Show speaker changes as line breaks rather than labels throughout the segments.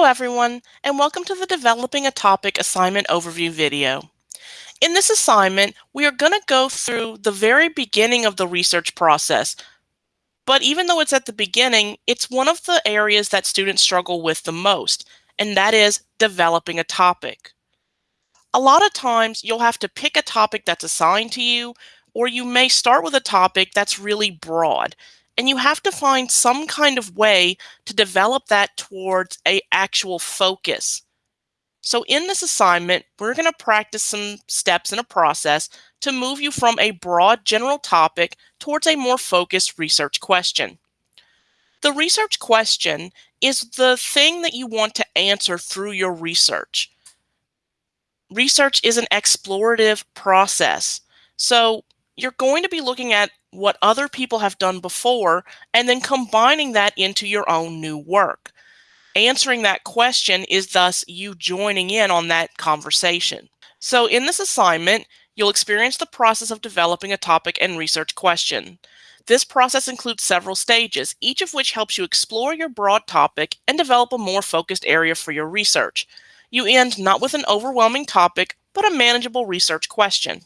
Hello everyone, and welcome to the Developing a Topic assignment overview video. In this assignment, we are going to go through the very beginning of the research process. But even though it's at the beginning, it's one of the areas that students struggle with the most, and that is developing a topic. A lot of times, you'll have to pick a topic that's assigned to you, or you may start with a topic that's really broad and you have to find some kind of way to develop that towards a actual focus. So in this assignment, we're going to practice some steps in a process to move you from a broad general topic towards a more focused research question. The research question is the thing that you want to answer through your research. Research is an explorative process. So you're going to be looking at what other people have done before and then combining that into your own new work. Answering that question is thus you joining in on that conversation. So in this assignment, you'll experience the process of developing a topic and research question. This process includes several stages, each of which helps you explore your broad topic and develop a more focused area for your research. You end not with an overwhelming topic, but a manageable research question.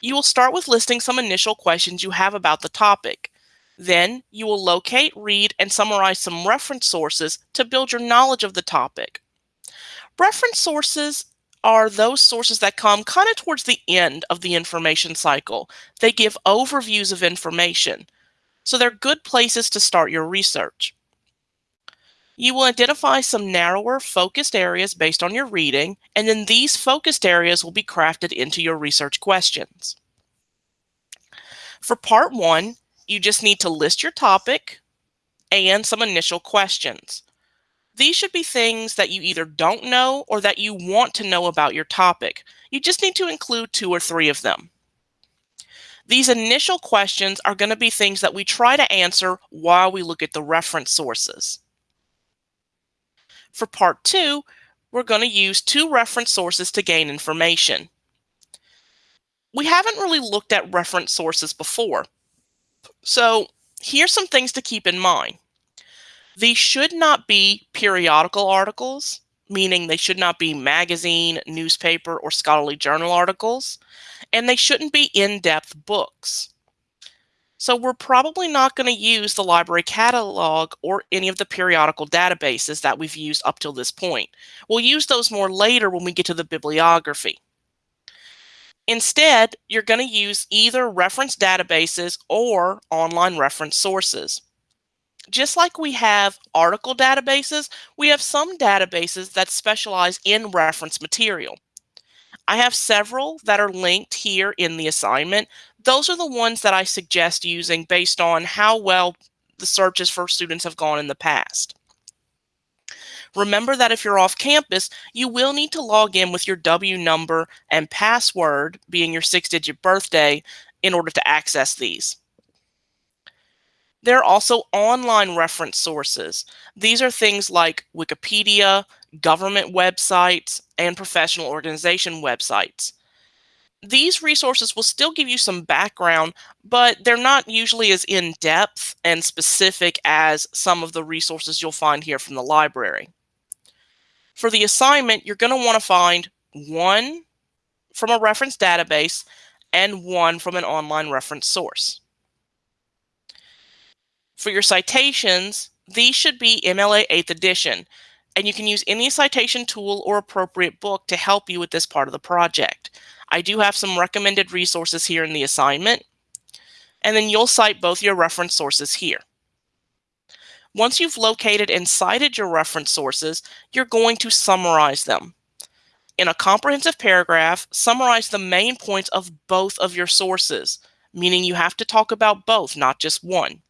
You will start with listing some initial questions you have about the topic. Then you will locate, read, and summarize some reference sources to build your knowledge of the topic. Reference sources are those sources that come kind of towards the end of the information cycle. They give overviews of information. So they're good places to start your research. You will identify some narrower focused areas based on your reading, and then these focused areas will be crafted into your research questions. For part one, you just need to list your topic and some initial questions. These should be things that you either don't know or that you want to know about your topic. You just need to include two or three of them. These initial questions are going to be things that we try to answer while we look at the reference sources. For part two, we're going to use two reference sources to gain information. We haven't really looked at reference sources before. So here's some things to keep in mind. These should not be periodical articles, meaning they should not be magazine, newspaper, or scholarly journal articles, and they shouldn't be in-depth books. So we're probably not going to use the library catalog or any of the periodical databases that we've used up till this point. We'll use those more later when we get to the bibliography. Instead, you're going to use either reference databases or online reference sources. Just like we have article databases, we have some databases that specialize in reference material. I have several that are linked here in the assignment. Those are the ones that I suggest using based on how well the searches for students have gone in the past. Remember that if you're off campus, you will need to log in with your W number and password, being your six digit birthday, in order to access these. There are also online reference sources. These are things like Wikipedia, government websites, and professional organization websites. These resources will still give you some background, but they're not usually as in-depth and specific as some of the resources you'll find here from the library. For the assignment, you're going to want to find one from a reference database and one from an online reference source. For your citations, these should be MLA 8th edition and you can use any citation tool or appropriate book to help you with this part of the project. I do have some recommended resources here in the assignment, and then you'll cite both your reference sources here. Once you've located and cited your reference sources, you're going to summarize them. In a comprehensive paragraph, summarize the main points of both of your sources, meaning you have to talk about both, not just one.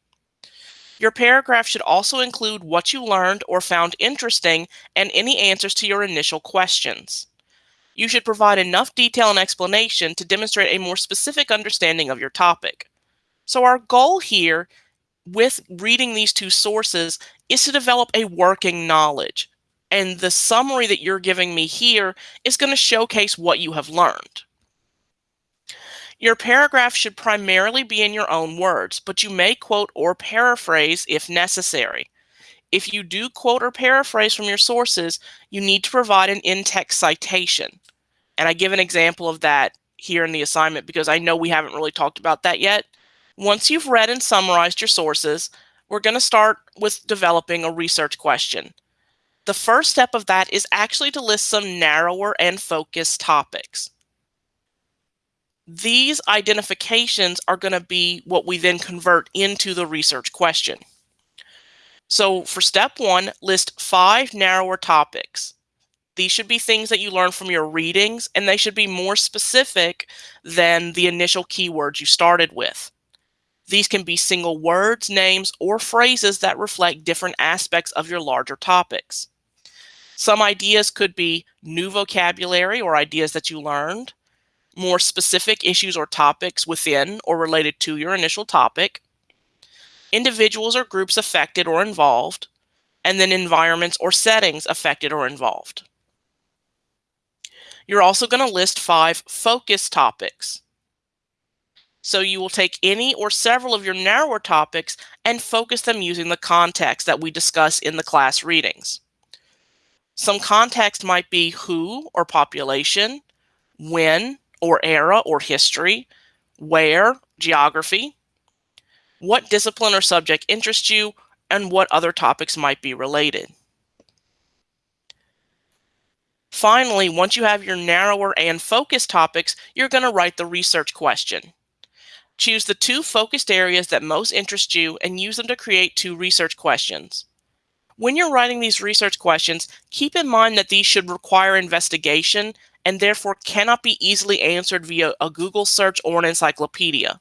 Your paragraph should also include what you learned or found interesting and any answers to your initial questions. You should provide enough detail and explanation to demonstrate a more specific understanding of your topic. So our goal here with reading these two sources is to develop a working knowledge. And the summary that you're giving me here is going to showcase what you have learned. Your paragraph should primarily be in your own words, but you may quote or paraphrase if necessary. If you do quote or paraphrase from your sources, you need to provide an in-text citation. And I give an example of that here in the assignment because I know we haven't really talked about that yet. Once you've read and summarized your sources, we're going to start with developing a research question. The first step of that is actually to list some narrower and focused topics. These identifications are going to be what we then convert into the research question. So for step one, list five narrower topics. These should be things that you learn from your readings, and they should be more specific than the initial keywords you started with. These can be single words, names, or phrases that reflect different aspects of your larger topics. Some ideas could be new vocabulary or ideas that you learned, more specific issues or topics within or related to your initial topic, individuals or groups affected or involved, and then environments or settings affected or involved. You're also going to list five focus topics. So you will take any or several of your narrower topics and focus them using the context that we discuss in the class readings. Some context might be who or population, when, or era or history, where, geography, what discipline or subject interests you, and what other topics might be related. Finally, once you have your narrower and focused topics, you're going to write the research question. Choose the two focused areas that most interest you and use them to create two research questions. When you're writing these research questions, keep in mind that these should require investigation and therefore cannot be easily answered via a Google search or an encyclopedia.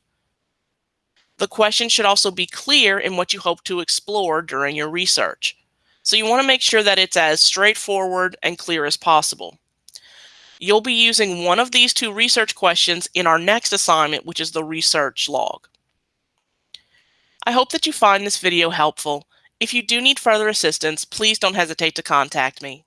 The question should also be clear in what you hope to explore during your research. So you want to make sure that it's as straightforward and clear as possible. You'll be using one of these two research questions in our next assignment, which is the research log. I hope that you find this video helpful. If you do need further assistance, please don't hesitate to contact me.